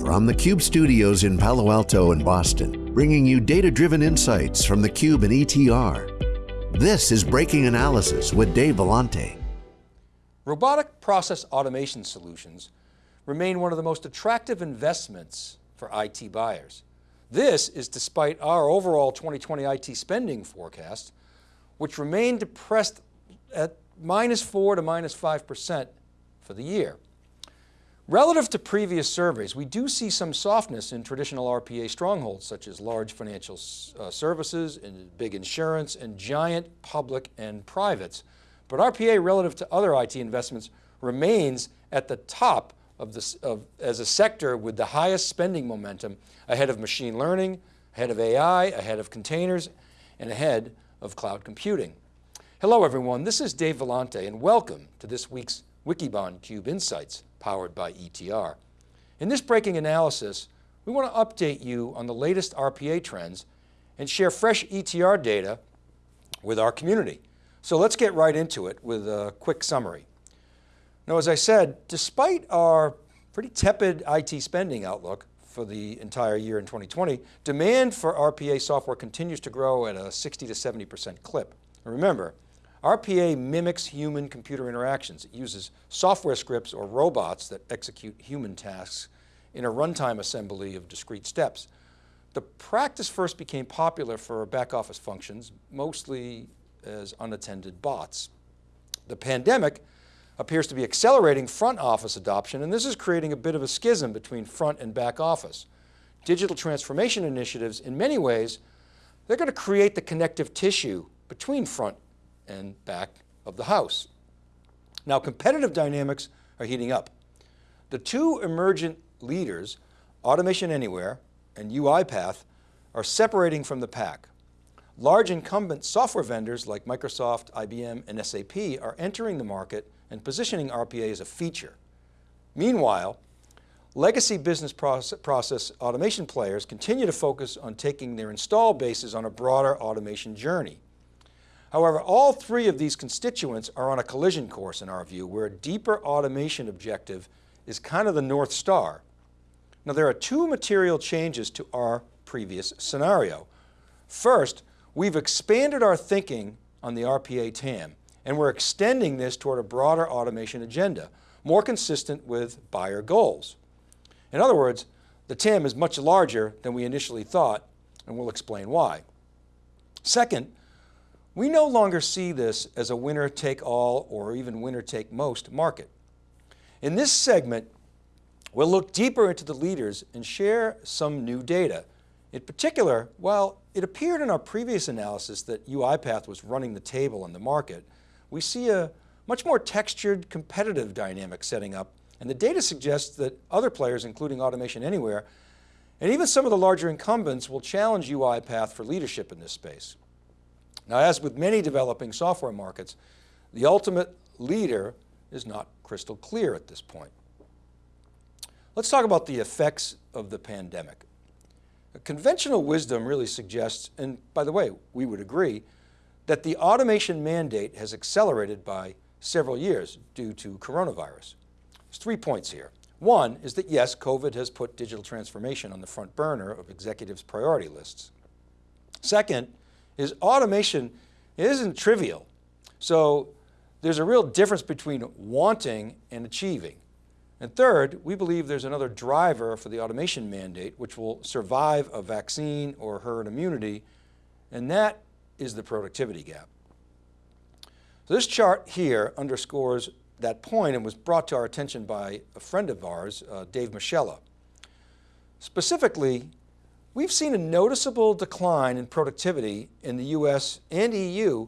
From the Cube studios in Palo Alto and Boston, bringing you data-driven insights from the Cube and ETR. This is Breaking Analysis with Dave Vellante. Robotic process automation solutions remain one of the most attractive investments for IT buyers. This is despite our overall 2020 IT spending forecast, which remained depressed at minus four to minus 5% for the year. Relative to previous surveys, we do see some softness in traditional RPA strongholds, such as large financial uh, services and big insurance and giant public and privates. But RPA relative to other IT investments remains at the top of this, of, as a sector with the highest spending momentum ahead of machine learning, ahead of AI, ahead of containers, and ahead of cloud computing. Hello everyone, this is Dave Vellante and welcome to this week's Wikibon Cube Insights powered by ETR. In this breaking analysis, we want to update you on the latest RPA trends and share fresh ETR data with our community. So let's get right into it with a quick summary. Now, as I said, despite our pretty tepid IT spending outlook for the entire year in 2020, demand for RPA software continues to grow at a 60 to 70% clip. And remember, RPA mimics human computer interactions. It uses software scripts or robots that execute human tasks in a runtime assembly of discrete steps. The practice first became popular for back office functions, mostly as unattended bots. The pandemic appears to be accelerating front office adoption, and this is creating a bit of a schism between front and back office. Digital transformation initiatives, in many ways, they're going to create the connective tissue between front and back of the house. Now competitive dynamics are heating up. The two emergent leaders, Automation Anywhere and UiPath, are separating from the pack. Large incumbent software vendors like Microsoft, IBM, and SAP are entering the market and positioning RPA as a feature. Meanwhile, legacy business process automation players continue to focus on taking their install bases on a broader automation journey. However, all three of these constituents are on a collision course in our view, where a deeper automation objective is kind of the North Star. Now there are two material changes to our previous scenario. First, we've expanded our thinking on the RPA TAM, and we're extending this toward a broader automation agenda, more consistent with buyer goals. In other words, the TAM is much larger than we initially thought, and we'll explain why. Second, we no longer see this as a winner take all or even winner take most market. In this segment, we'll look deeper into the leaders and share some new data. In particular, while it appeared in our previous analysis that UiPath was running the table in the market, we see a much more textured competitive dynamic setting up and the data suggests that other players, including Automation Anywhere, and even some of the larger incumbents will challenge UiPath for leadership in this space. Now, as with many developing software markets, the ultimate leader is not crystal clear at this point. Let's talk about the effects of the pandemic. Conventional wisdom really suggests, and by the way, we would agree, that the automation mandate has accelerated by several years due to coronavirus. There's three points here. One is that yes, COVID has put digital transformation on the front burner of executives' priority lists. Second, is automation isn't trivial. So there's a real difference between wanting and achieving. And third, we believe there's another driver for the automation mandate which will survive a vaccine or herd immunity, and that is the productivity gap. So this chart here underscores that point and was brought to our attention by a friend of ours, uh, Dave Moschella. Specifically, We've seen a noticeable decline in productivity in the US and EU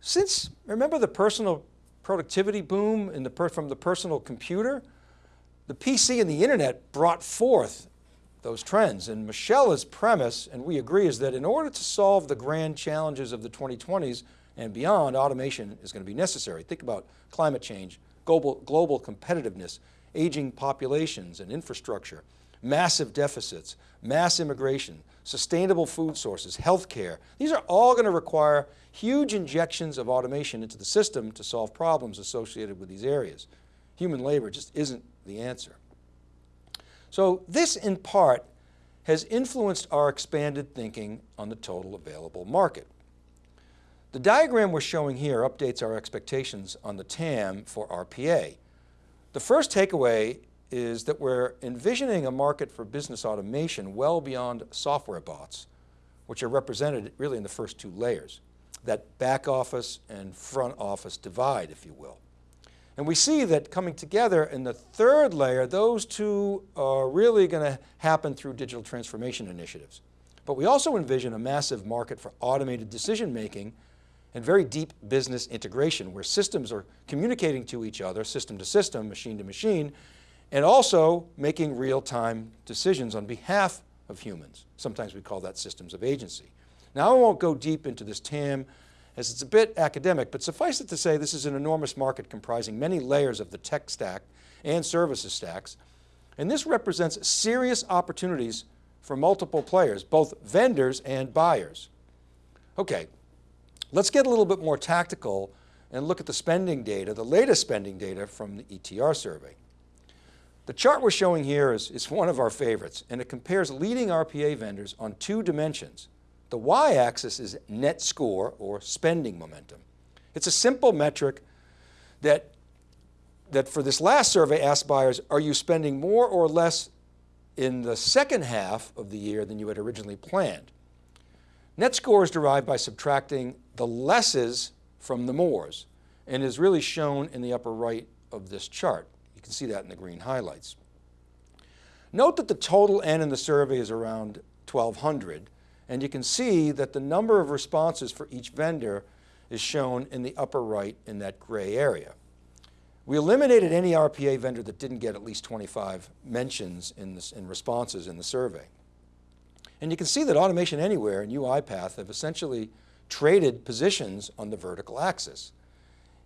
since, remember the personal productivity boom in the from the personal computer? The PC and the internet brought forth those trends. And Moschella's premise, and we agree, is that in order to solve the grand challenges of the 2020s and beyond, automation is going to be necessary. Think about climate change, global, global competitiveness, aging populations and infrastructure, massive deficits, mass immigration, sustainable food sources, healthcare. These are all going to require huge injections of automation into the system to solve problems associated with these areas. Human labor just isn't the answer. So this in part has influenced our expanded thinking on the total available market. The diagram we're showing here updates our expectations on the TAM for RPA. The first takeaway is that we're envisioning a market for business automation well beyond software bots, which are represented really in the first two layers, that back office and front office divide, if you will. And we see that coming together in the third layer, those two are really going to happen through digital transformation initiatives. But we also envision a massive market for automated decision making and very deep business integration where systems are communicating to each other, system to system, machine to machine, and also making real-time decisions on behalf of humans. Sometimes we call that systems of agency. Now I won't go deep into this TAM as it's a bit academic, but suffice it to say this is an enormous market comprising many layers of the tech stack and services stacks. And this represents serious opportunities for multiple players, both vendors and buyers. Okay, let's get a little bit more tactical and look at the spending data, the latest spending data from the ETR survey. The chart we're showing here is, is one of our favorites and it compares leading RPA vendors on two dimensions, the y-axis is net score or spending momentum. It's a simple metric that, that for this last survey asked buyers, are you spending more or less in the second half of the year than you had originally planned? Net score is derived by subtracting the lesses from the mores and is really shown in the upper right of this chart. You can see that in the green highlights. Note that the total N in the survey is around 1200 and you can see that the number of responses for each vendor is shown in the upper right in that gray area. We eliminated any RPA vendor that didn't get at least 25 mentions in, this, in responses in the survey. And you can see that Automation Anywhere and UiPath have essentially traded positions on the vertical axis,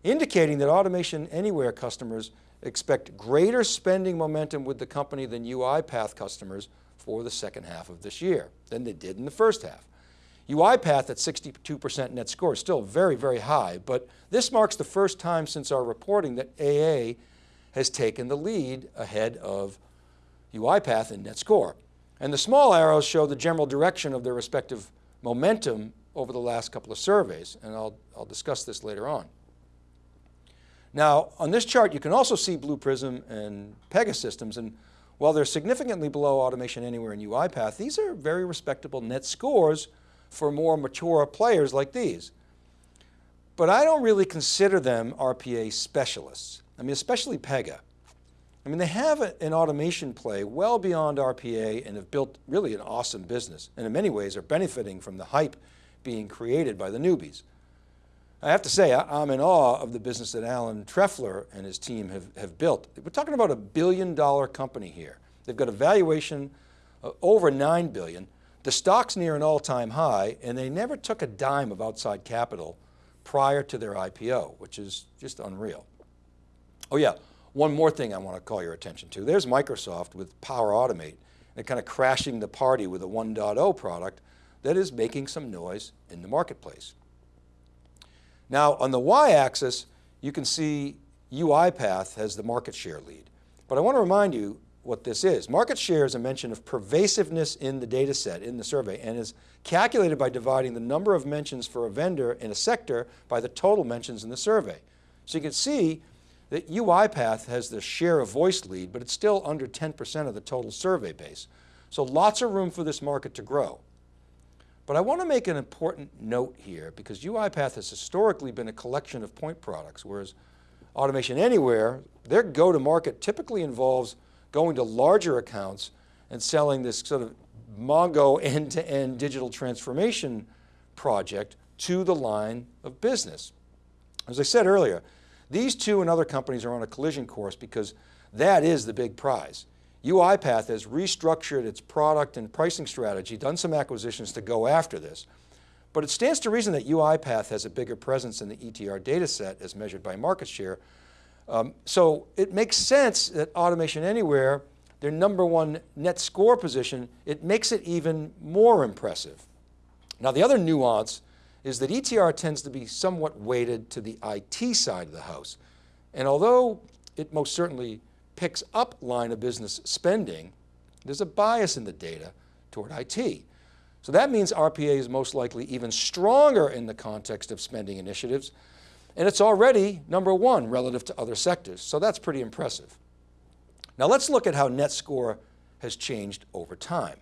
indicating that Automation Anywhere customers expect greater spending momentum with the company than UiPath customers for the second half of this year than they did in the first half. UiPath at 62% net score is still very, very high, but this marks the first time since our reporting that AA has taken the lead ahead of UiPath in net score. And the small arrows show the general direction of their respective momentum over the last couple of surveys, and I'll, I'll discuss this later on. Now, on this chart, you can also see Blue Prism and Pegasystems. and while they're significantly below Automation Anywhere and UiPath, these are very respectable net scores for more mature players like these. But I don't really consider them RPA specialists. I mean, especially Pega. I mean, they have an automation play well beyond RPA and have built really an awesome business, and in many ways are benefiting from the hype being created by the newbies. I have to say, I'm in awe of the business that Alan Trefler and his team have, have built. We're talking about a billion dollar company here. They've got a valuation over 9 billion. The stock's near an all-time high and they never took a dime of outside capital prior to their IPO, which is just unreal. Oh yeah, one more thing I want to call your attention to. There's Microsoft with Power Automate and kind of crashing the party with a 1.0 product that is making some noise in the marketplace. Now on the y-axis, you can see UiPath has the market share lead. But I want to remind you what this is. Market share is a mention of pervasiveness in the data set, in the survey, and is calculated by dividing the number of mentions for a vendor in a sector by the total mentions in the survey. So you can see that UiPath has the share of voice lead, but it's still under 10% of the total survey base. So lots of room for this market to grow. But I want to make an important note here because UiPath has historically been a collection of point products, whereas Automation Anywhere, their go-to-market typically involves going to larger accounts and selling this sort of Mongo end-to-end -end digital transformation project to the line of business. As I said earlier, these two and other companies are on a collision course because that is the big prize. UiPath has restructured its product and pricing strategy, done some acquisitions to go after this. But it stands to reason that UiPath has a bigger presence in the ETR data set as measured by market share. Um, so it makes sense that Automation Anywhere, their number one net score position, it makes it even more impressive. Now the other nuance is that ETR tends to be somewhat weighted to the IT side of the house. And although it most certainly picks up line of business spending, There's a bias in the data toward IT. So that means RPA is most likely even stronger in the context of spending initiatives, and it's already number one relative to other sectors. So that's pretty impressive. Now let's look at how net score has changed over time.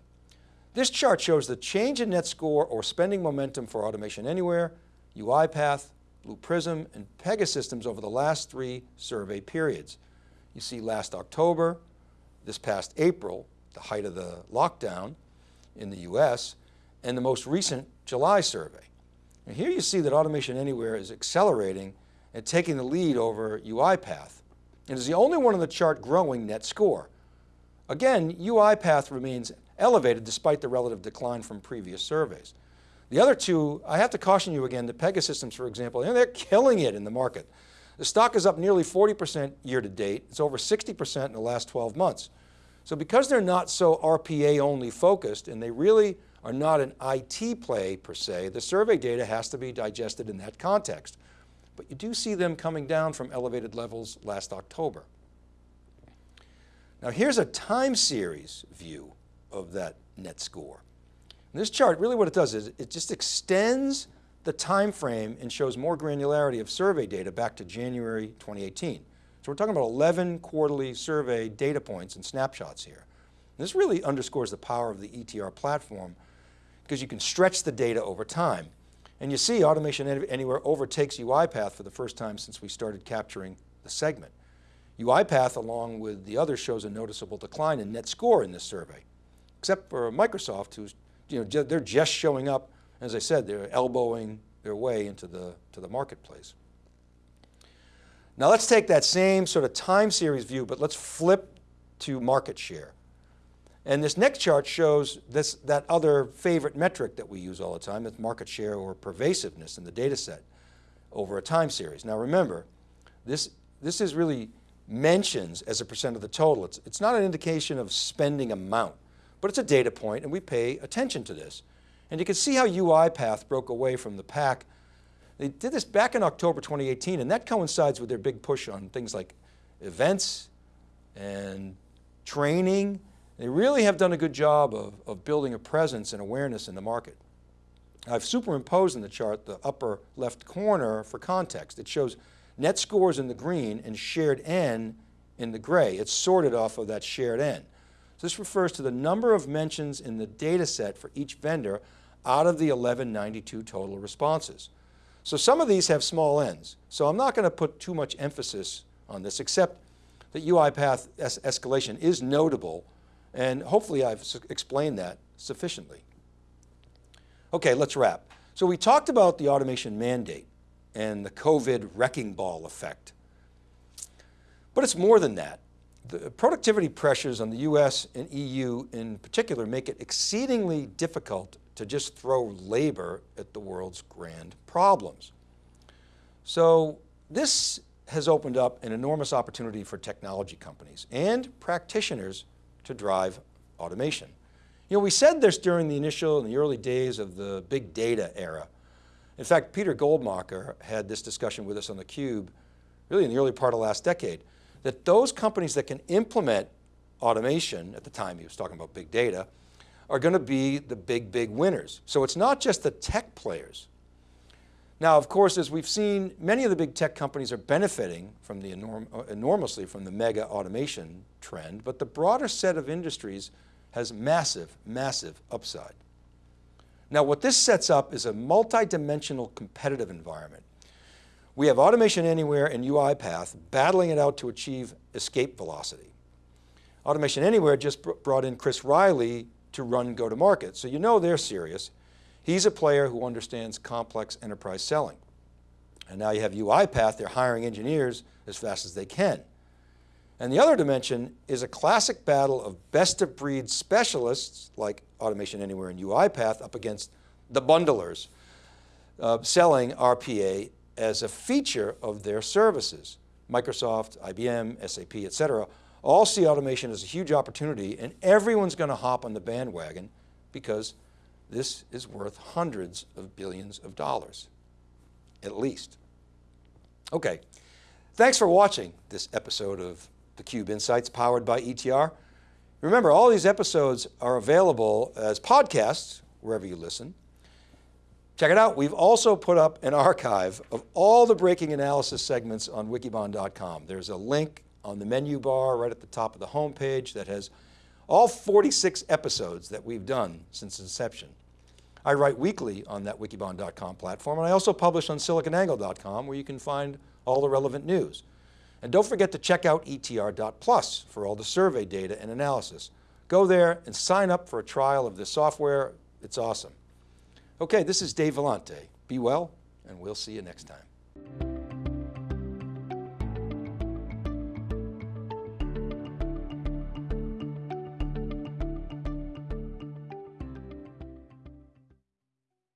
This chart shows the change in net score or spending momentum for Automation Anywhere, UiPath, Blue Prism, and Pegasystems over the last three survey periods. You see last October, this past April, the height of the lockdown in the US, and the most recent July survey. And here you see that Automation Anywhere is accelerating and taking the lead over UiPath. It is the only one on the chart growing net score. Again, UiPath remains elevated despite the relative decline from previous surveys. The other two, I have to caution you again, the Pegasystems, for example, they're killing it in the market. The stock is up nearly 40% year to date. It's over 60% in the last 12 months. So because they're not so RPA only focused and they really are not an IT play per se, the survey data has to be digested in that context. But you do see them coming down from elevated levels last October. Now here's a time series view of that net score. And this chart, really what it does is it just extends the time frame and shows more granularity of survey data back to January 2018. So we're talking about 11 quarterly survey data points and snapshots here. And this really underscores the power of the ETR platform because you can stretch the data over time. And you see Automation Anywhere overtakes UiPath for the first time since we started capturing the segment. UiPath, along with the others, shows a noticeable decline in net score in this survey, except for Microsoft, who's you know, they're just showing up. As I said, they're elbowing their way into the, to the marketplace. Now let's take that same sort of time series view, but let's flip to market share. And this next chart shows this, that other favorite metric that we use all the time, it's market share or pervasiveness in the data set over a time series. Now remember, this, this is really mentions as a percent of the total. It's, it's not an indication of spending amount but it's a data point and we pay attention to this. And you can see how UiPath broke away from the pack. They did this back in October 2018 and that coincides with their big push on things like events and training. They really have done a good job of, of building a presence and awareness in the market. I've superimposed in the chart the upper left corner for context. It shows net scores in the green and shared N in the gray. It's sorted off of that shared N. So this refers to the number of mentions in the data set for each vendor out of the 1192 total responses. So some of these have small n's. So I'm not going to put too much emphasis on this, except that UiPath es escalation is notable, and hopefully I've explained that sufficiently. Okay, let's wrap. So we talked about the automation mandate and the COVID wrecking ball effect. But it's more than that the productivity pressures on the US and EU in particular make it exceedingly difficult to just throw labor at the world's grand problems. So this has opened up an enormous opportunity for technology companies and practitioners to drive automation. You know, we said this during the initial and the early days of the big data era. In fact, Peter Goldmacher had this discussion with us on theCUBE really in the early part of last decade that those companies that can implement automation, at the time he was talking about big data, are going to be the big, big winners. So it's not just the tech players. Now, of course, as we've seen, many of the big tech companies are benefiting from the enorm uh, enormously from the mega automation trend, but the broader set of industries has massive, massive upside. Now, what this sets up is a multi-dimensional competitive environment we have Automation Anywhere and UiPath battling it out to achieve escape velocity. Automation Anywhere just brought in Chris Riley to run go-to-market, so you know they're serious. He's a player who understands complex enterprise selling. And now you have UiPath, they're hiring engineers as fast as they can. And the other dimension is a classic battle of best of breed specialists like Automation Anywhere and UiPath up against the bundlers uh, selling RPA as a feature of their services. Microsoft, IBM, SAP, et cetera, all see automation as a huge opportunity and everyone's going to hop on the bandwagon because this is worth hundreds of billions of dollars, at least. Okay, thanks for watching this episode of theCUBE Insights powered by ETR. Remember, all these episodes are available as podcasts, wherever you listen. Check it out. We've also put up an archive of all the breaking analysis segments on wikibon.com. There's a link on the menu bar right at the top of the homepage that has all 46 episodes that we've done since inception. I write weekly on that wikibon.com platform, and I also publish on siliconangle.com where you can find all the relevant news. And don't forget to check out etr.plus for all the survey data and analysis. Go there and sign up for a trial of this software. It's awesome. Okay, this is Dave Vellante. Be well, and we'll see you next time.